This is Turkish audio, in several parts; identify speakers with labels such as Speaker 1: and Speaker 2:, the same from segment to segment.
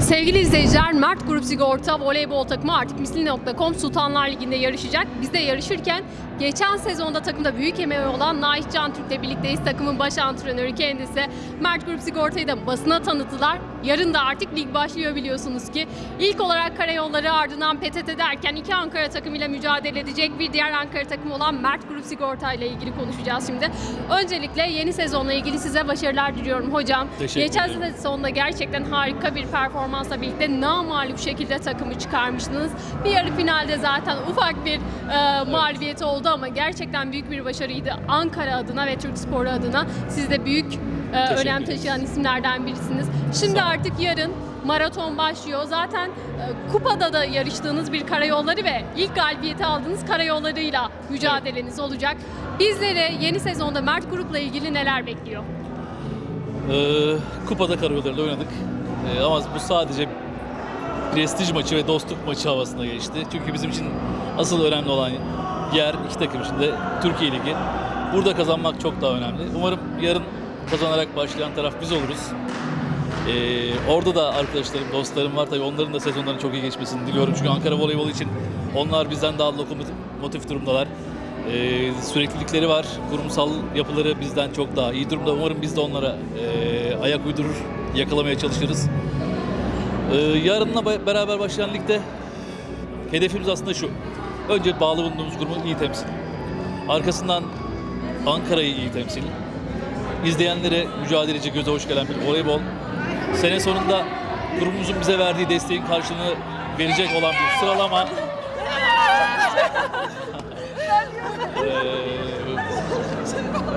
Speaker 1: Sevgili izleyiciler, Mert Grup Sigorta voleybol takımı artık misli.com Sultanlar Ligi'nde yarışacak. Biz de yarışırken geçen sezonda takımda büyük emeği olan Naih Can Türk'le birlikteyiz. Takımın baş antrenörü kendisi. Mert Grup Sigorta'yı da basına tanıttılar. Yarın da artık lig başlıyor biliyorsunuz ki. İlk olarak karayolları ardından PTT derken iki Ankara takımıyla mücadele edecek bir diğer Ankara takımı olan Mert Grup Sigorta ile ilgili konuşacağız şimdi. Öncelikle yeni sezonla ilgili size başarılar diliyorum hocam.
Speaker 2: Teşekkür
Speaker 1: Geçen
Speaker 2: ederim.
Speaker 1: sezonda gerçekten harika bir performansla birlikte namağlup şekilde takımı çıkarmıştınız. Bir yarı finalde zaten ufak bir e, mağlubiyet oldu ama gerçekten büyük bir başarıydı. Ankara adına ve Türk Sporu adına siz de büyük e, önem taşıyan isimlerden birisiniz. Şimdi artık yarın maraton başlıyor. Zaten e, kupada da yarıştığınız bir karayolları ve ilk galibiyeti aldığınız karayollarıyla mücadeleniz olacak. Bizleri yeni sezonda Mert Grup'la ilgili neler bekliyor?
Speaker 2: Ee, kupada karayollarında oynadık. Ee, ama bu sadece prestij maçı ve dostluk maçı havasına geçti. Çünkü bizim için asıl önemli olan yer iki takım içinde Türkiye Ligi. Burada kazanmak çok daha önemli. Umarım yarın kazanarak başlayan taraf biz oluruz. Ee, orada da arkadaşlarım, dostlarım var. Tabii onların da sezonlarının çok iyi geçmesini diliyorum. Çünkü Ankara voleybolu için onlar bizden daha lokomotif durumdalar. Ee, süreklilikleri var. Kurumsal yapıları bizden çok daha iyi durumda. Umarım biz de onlara e, ayak uydurur, yakalamaya çalışırız. Ee, yarınla beraber başlayan ligde hedefimiz aslında şu. Önce bağlı bulunduğumuz kurumu iyi temsil. Arkasından Ankara'yı iyi temsil. İzleyenlere mücadeleci, göze hoş gelen bir voleybol. Sene sonunda kurumumuzun bize verdiği desteğin karşılığını verecek olan bir sıralama. Ee,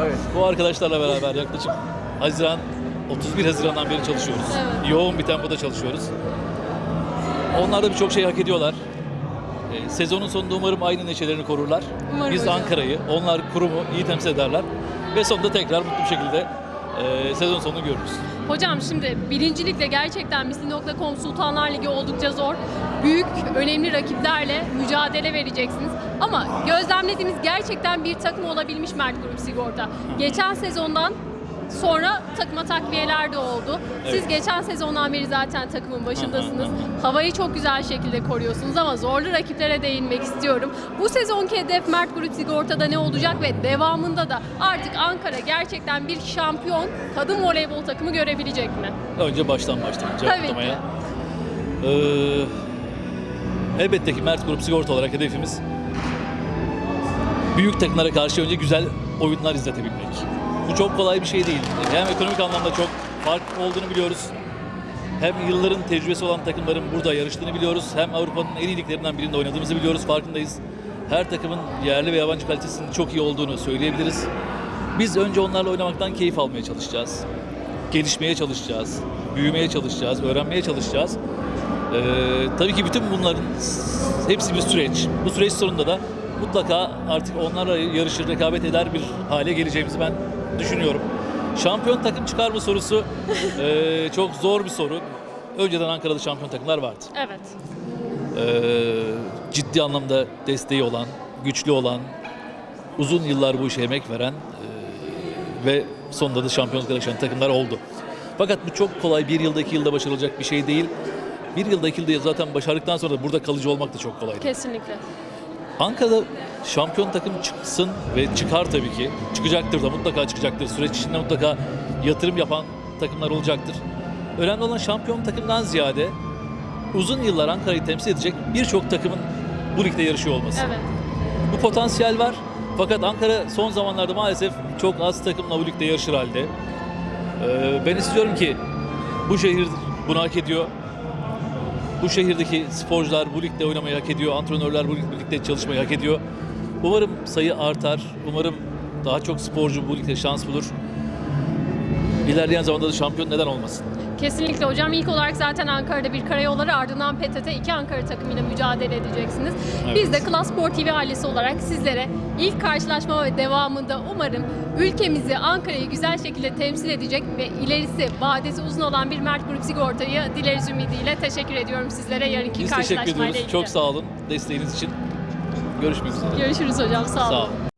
Speaker 2: evet, bu arkadaşlarla beraber yaklaşık Haziran 31 Haziran'dan beri çalışıyoruz.
Speaker 1: Evet.
Speaker 2: Yoğun bir tempoda çalışıyoruz. Onlar da birçok şey hak ediyorlar. Ee, sezonun sonunda umarım aynı neşelerini korurlar.
Speaker 1: Umarım
Speaker 2: Biz. Ankara'yı, onlar kurumu iyi temsil ederler. Ve sonunda tekrar mutlu bir şekilde e, sezon sonunu görürüz.
Speaker 1: Hocam şimdi birincilikle gerçekten Misli.com Sultanlar Ligi oldukça zor. Büyük, önemli rakiplerle mücadele vereceksiniz. Ama gözlemlediğimiz gerçekten bir takım olabilmiş Mert Grup Sigorta. Geçen sezondan sonra takıma takviyeler de oldu. Siz
Speaker 2: Evet.
Speaker 1: geçen sezondan beri zaten takımın başındasınız. Havayı çok güzel şekilde koruyorsunuz ama zorlu rakiplere değinmek istiyorum. Bu sezonki hedef Mert Grup Sigorta'da ne olacak ve devamında da artık Ankara gerçekten bir şampiyon kadın voleybol takımı görebilecek mi?
Speaker 2: Önce baştan başlayalım cevaplamaya. Ee, elbette ki Mert Grup Sigorta olarak hedefimiz büyük takımlara karşı önce güzel oyunlar izletebilmek. Bu çok kolay bir şey değil. Hem ekonomik anlamda çok fark olduğunu biliyoruz. Hem yılların tecrübesi olan takımların burada yarıştığını biliyoruz. Hem Avrupa'nın en iyi liglerinden birinde oynadığımızı biliyoruz. Farkındayız. Her takımın yerli ve yabancı kalitesinin çok iyi olduğunu söyleyebiliriz. Biz önce onlarla oynamaktan keyif almaya çalışacağız. Gelişmeye çalışacağız. Büyümeye çalışacağız. Öğrenmeye çalışacağız. Ee, tabii ki bütün bunların hepsi bir süreç. Bu süreç sonunda da mutlaka artık onlarla yarışır, rekabet eder bir hale geleceğimizi ben düşünüyorum. Şampiyon takım çıkar mı sorusu ee, çok zor bir soru. Önceden Ankara'da şampiyon takımlar vardı.
Speaker 1: Evet.
Speaker 2: Ee, ciddi anlamda desteği olan, güçlü olan, uzun yıllar bu işe emek veren ee, ve sonunda da şampiyonluklara yaşayan takımlar oldu. Fakat bu çok kolay bir yılda iki yılda başarılacak bir şey değil. Bir yılda iki yılda zaten başardıktan sonra da burada kalıcı olmak da çok kolay.
Speaker 1: Kesinlikle.
Speaker 2: Ankara'da şampiyon takım çıksın ve çıkar tabii ki. Çıkacaktır da mutlaka çıkacaktır. Süreç içinde mutlaka yatırım yapan takımlar olacaktır. Önemli olan şampiyon takımdan ziyade uzun yıllar Ankara'yı temsil edecek birçok takımın bu ligde yarışıyor olması.
Speaker 1: Evet.
Speaker 2: Bu potansiyel var. Fakat Ankara son zamanlarda maalesef çok az takımla bu ligde yarışır halde. Ee, ben istiyorum ki bu şehir bunu hak ediyor. Bu şehirdeki sporcular bu ligde oynamayı hak ediyor. Antrenörler bu ligde çalışmayı hak ediyor. Umarım sayı artar. Umarım daha çok sporcu bu ligde şans bulur. İlerleyen zamanda da şampiyon neden olmasın?
Speaker 1: Kesinlikle hocam. İlk olarak zaten Ankara'da bir karayolları ardından PTT iki Ankara takımıyla mücadele edeceksiniz.
Speaker 2: Evet.
Speaker 1: Biz de Klas Spor TV ailesi olarak sizlere ilk karşılaşma ve devamında umarım ülkemizi, Ankara'yı güzel şekilde temsil edecek ve ilerisi, vadesi uzun olan bir Mert Grup Sigorta'yı dileriz ümidiyle teşekkür ediyorum sizlere yarınki
Speaker 2: Biz teşekkür
Speaker 1: karşılaşmayla
Speaker 2: ediyoruz.
Speaker 1: ilgili.
Speaker 2: Çok sağ olun desteğiniz için. Görüşmek üzere.
Speaker 1: Görüşürüz hocam. Sağ olun.
Speaker 2: Sağ olun.